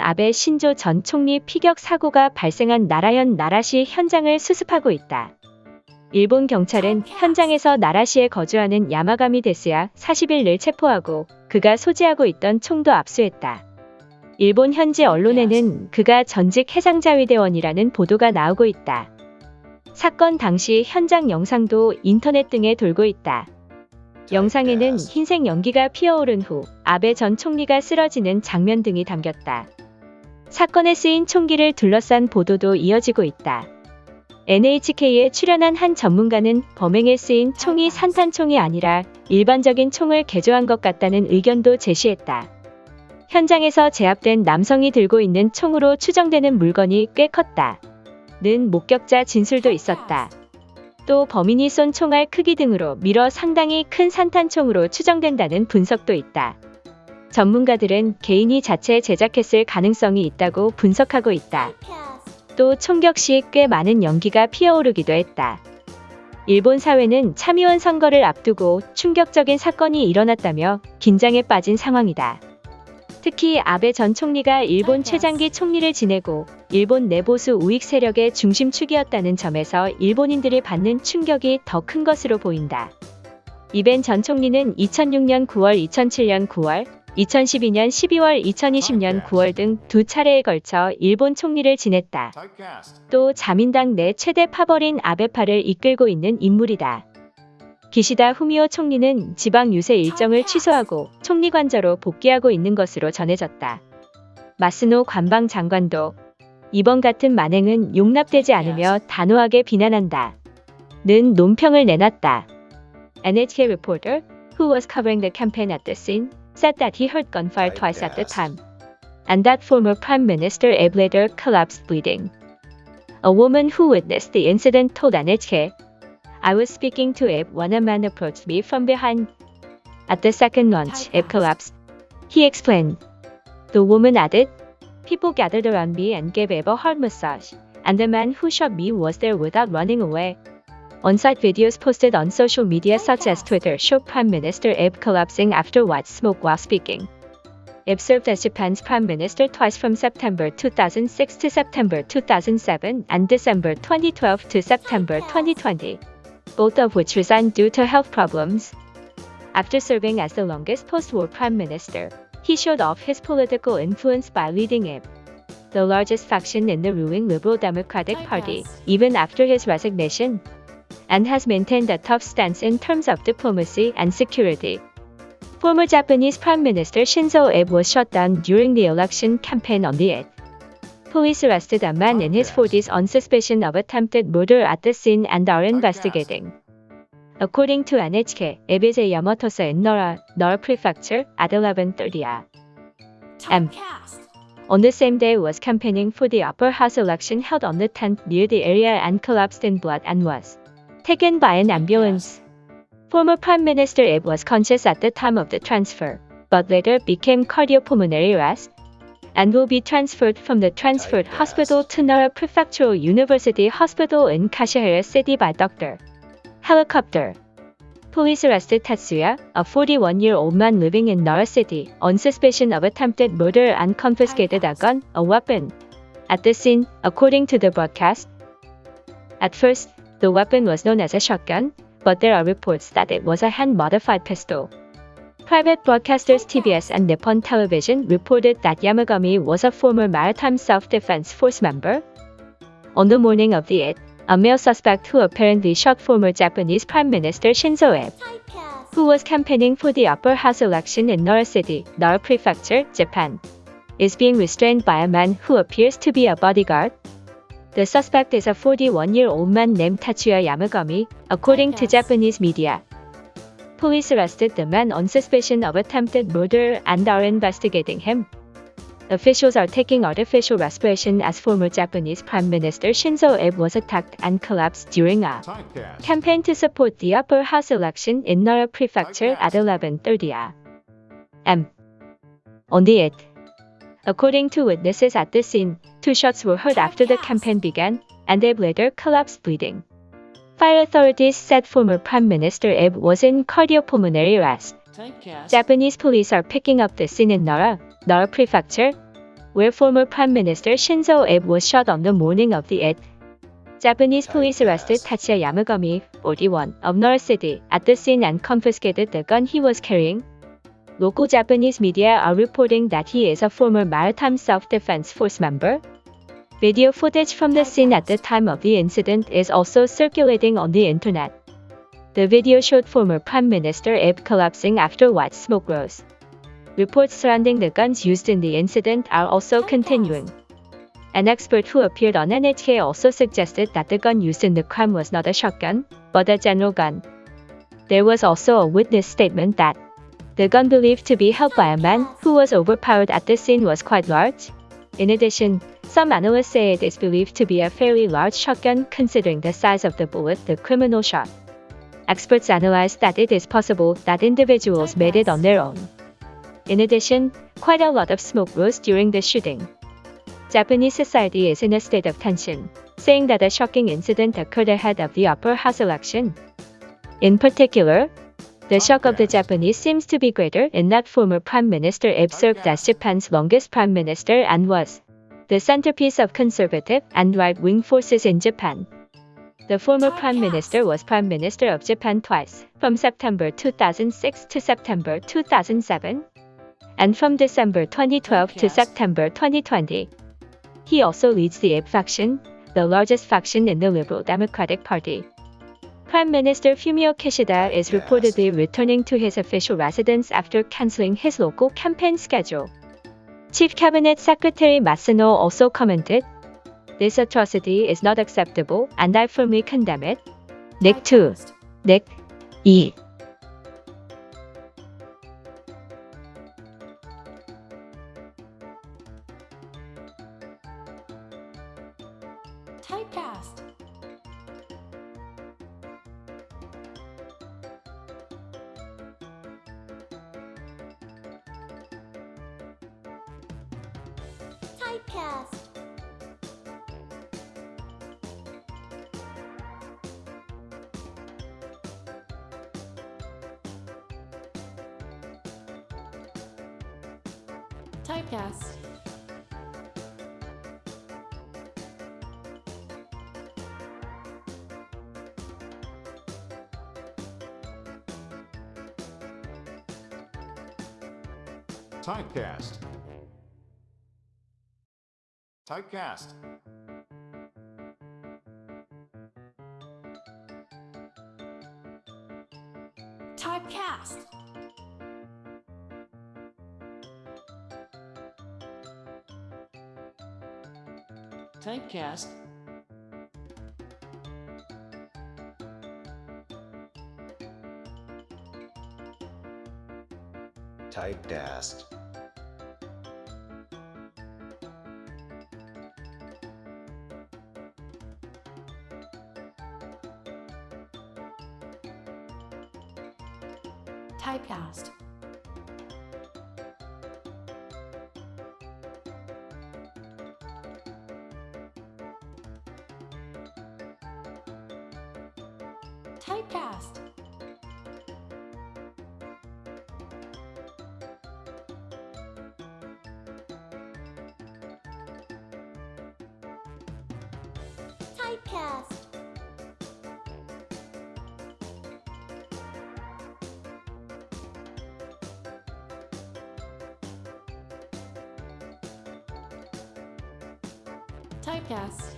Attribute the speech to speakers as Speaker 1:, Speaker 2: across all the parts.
Speaker 1: 아베 신조 전 총리 피격 사고가 발생한 나라현 나라시 현장을 수습하고 있다. 일본 경찰은 현장에서 나라시에 거주하는 야마가미 데스야 40일을 체포하고 그가 소지하고 있던 총도 압수했다. 일본 현지 언론에는 그가 전직 해상자위대원이라는 보도가 나오고 있다. 사건 당시 현장 영상도 인터넷 등에 돌고 있다. 영상에는 흰색 연기가 피어오른 후 아베 전 총리가 쓰러지는 장면 등이 담겼다. 사건에 쓰인 총기를 둘러싼 보도도 이어지고 있다. NHK에 출연한 한 전문가는 범행에 쓰인 총이 산탄총이 아니라 일반적인 총을 개조한 것 같다는 의견도 제시했다. 현장에서 제압된 남성이 들고 있는 총으로 추정되는 물건이 꽤 컸다. 는 목격자 진술도 있었다. 또 범인이 쏜 총알 크기 등으로 미뤄 상당히 큰 산탄총으로 추정된다는 분석도 있다. 전문가들은 개인이 자체 제작했을 가능성이 있다고 분석하고 있다. 또 총격 시 꽤 많은 연기가 피어오르기도 했다. 일본 사회는 참의원 선거를 앞두고 충격적인 사건이 일어났다며 긴장에 빠진 상황이다. 특히 아베 전 총리가 일본 최장기 총리를 지내고 일본 내보수 우익 세력의 중심축이었다는 점에서 일본인들이 받는 충격이 더 큰 것으로 보인다. 이벤 전 총리는 2006년 9월, 2007년 9월, 2012년 12월, 2020년 9월 등 두 차례에 걸쳐 일본 총리를 지냈다. 또 자민당 내 최대 파벌인 아베파를 이끌고 있는 인물이다. 기시다 후미오 총리는 지방 유세 일정을 취소하고 총리 관저로 복귀하고 있는 것으로 전해졌다. 마스노 관방 장관도 이번 같은 만행은 용납되지 않으며 단호하게 비난한다. 는 논평을 내놨다. NHK reporter, who was covering the campaign at the scene, said that he heard gunfire twice at the time, and that former Prime Minister Abe later collapsed bleeding. A woman who witnessed the incident told NHK, I was speaking to Abe when a man approached me from behind. At the second launch, Abe collapsed. He explained. The woman added, People gathered around me and gave Abe a heart massage, and the man who shot me was there without running away. On-site videos posted on social media such as Twitter show Prime Minister Abe collapsing after white smoke while speaking. Abe served as Japan's prime minister twice from September 2006 to September 2007 and December 2012 to September 2020, both of which resigned due to health problems. After serving as the longest post-war prime minister, he showed off his political influence by leading Abe, the largest faction in the ruling Liberal Democratic Party, even after his resignation, and has maintained a tough stance in terms of diplomacy and security. Former Japanese Prime Minister Shinzo Abe was shot down during the election campaign on the 8th. Police arrested a man in his 40s on suspicion of attempted murder at the scene and are investigating. According to NHK, Abe is a Yamatosa in Nara, Nara Prefecture at 11.30 am. On the same day was campaigning for the upper house election held on the 10th near the area and collapsed in blood and was taken by an ambulance. Former Prime Minister Abe was conscious at the time of the transfer, but later became cardiopulmonary arrest and will be transferred from the transferred hospital to Nara Prefectural University Hospital in Kashihara City by Dr. Helicopter. Police arrested Tatsuya, a 41-year-old man living in Nara City, on suspicion of attempted murder and confiscated a gun, a weapon. At the scene, according to the broadcast, at first, the weapon was known as a shotgun, but there are reports that it was a hand-modified pistol. Private broadcasters TBS and Nippon Television reported that Yamagami was a former Maritime Self-Defense Force member. On the morning of the 8th, a male suspect who apparently shot former Japanese Prime Minister Shinzo Abe, who was campaigning for the upper house election in Nara City, Nara Prefecture, Japan, is being restrained by a man who appears to be a bodyguard. The suspect is a 41-year-old man named Tatsuya Yamagami, according to Japanese media. Police arrested the man on suspicion of attempted murder and are investigating him. Officials are taking artificial respiration as former Japanese Prime Minister Shinzo Abe was attacked and collapsed during a campaign to support the upper house election in Nara Prefecture at 11:30 a.m. On the 8th, according to witnesses at the scene, two shots were heard after the campaign began, and Abe later collapsed bleeding. Fire authorities said former Prime Minister Abe was in cardiopulmonary arrest. Japanese police are picking up the scene in Nara, Nara Prefecture. where former Prime Minister Shinzo Abe was shot on the morning of the 8th. Japanese police arrested Tatsuya Yamagami, 41, of Nara City, at the scene and confiscated the gun he was carrying. Local Japanese media are reporting that he is a former Maritime Self-Defense Force member. Video footage from the scene at the time of the incident is also circulating on the internet. The video showed former Prime Minister Abe collapsing after white smoke rose. Reports surrounding the guns used in the incident are also continuing. An expert who appeared on NHK also suggested that the gun used in the crime was not a shotgun, but a general gun. There was also a witness statement that the gun believed to be held by a man who was overpowered at the scene was quite large. In addition, some analysts say it is believed to be a fairly large shotgun considering the size of the bullet the criminal shot. Experts analyzed that it is possible that individuals made it on their own. In addition, quite a lot of smoke rose during the shooting. Japanese society is in a state of tension, saying that a shocking incident occurred ahead of the upper house election. In particular, the shock of the Japanese seems to be greater in that former Prime Minister Abe served as Japan's longest Prime Minister and was the centerpiece of conservative and right-wing forces in Japan. The former Prime Minister was Prime Minister of Japan twice, from September 2006 to September 2007, and from December 2012 to September 2020. He also leads the Abe faction, the largest faction in the Liberal Democratic Party. Prime Minister Fumio Kishida is reportedly returning to his official residence after canceling his local campaign schedule. Chief Cabinet Secretary Matsuno also commented, this atrocity is not acceptable and I firmly condemn it. Nick 2. Nick E.
Speaker 2: Typecast. Typecast. Typecast.
Speaker 3: Typecast. Typecast.
Speaker 2: Typecast.
Speaker 4: Typecast.
Speaker 5: Typecast.
Speaker 2: Typecast. Typecast. Typecast. Typecast.
Speaker 3: Typecast.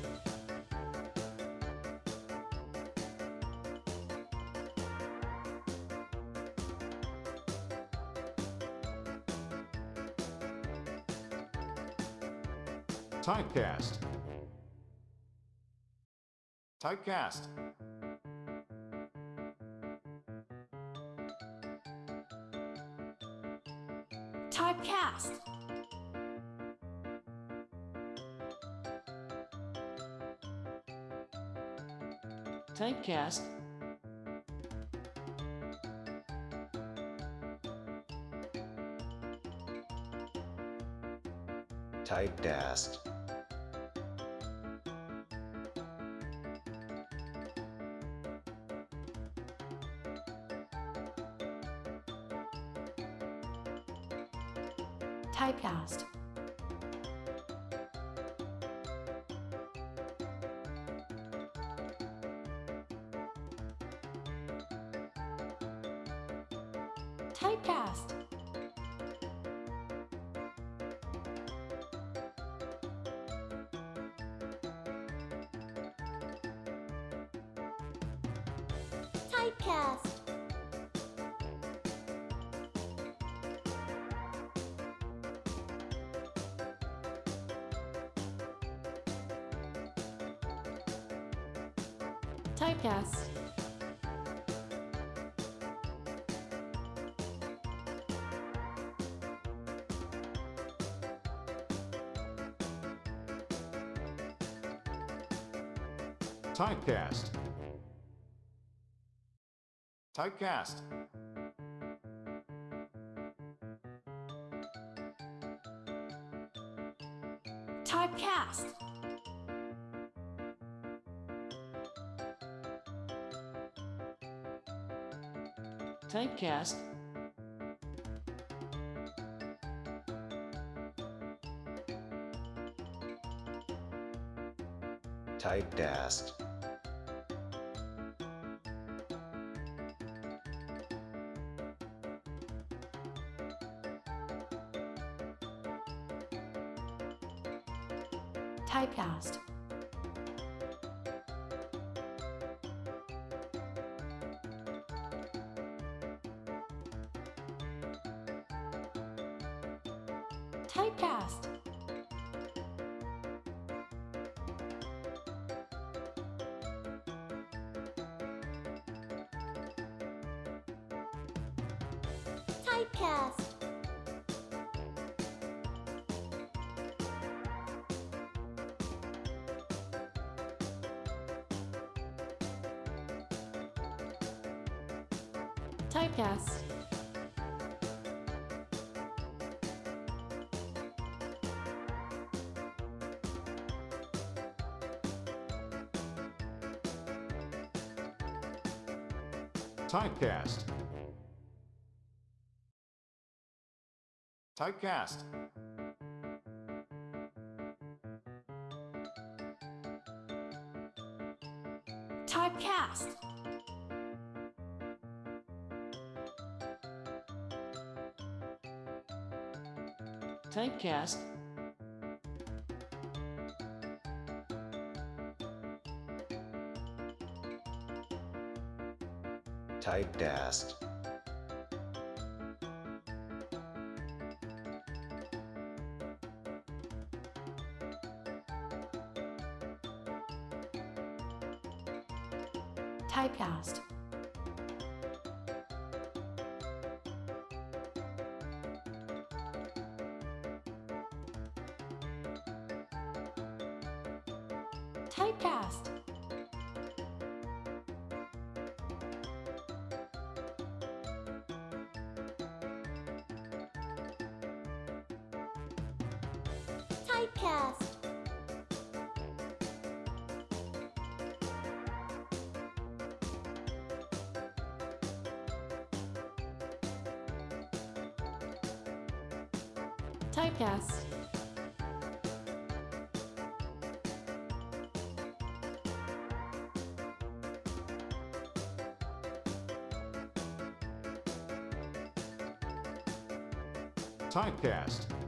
Speaker 3: Typecast.
Speaker 2: Typecast.
Speaker 4: Typecast.
Speaker 5: Typecast.
Speaker 2: Typecast. Typecast. Typecast. Typecast.
Speaker 3: Typecast. Typecast.
Speaker 2: Typecast.
Speaker 4: Typecast.
Speaker 5: Typecast.
Speaker 2: Typecast. Typecast. Typecast. Typecast.
Speaker 3: Typecast. Typecast.
Speaker 2: Typecast.
Speaker 4: Typecast.
Speaker 5: Typecast.
Speaker 2: Typecast. Typecast.
Speaker 3: podcast.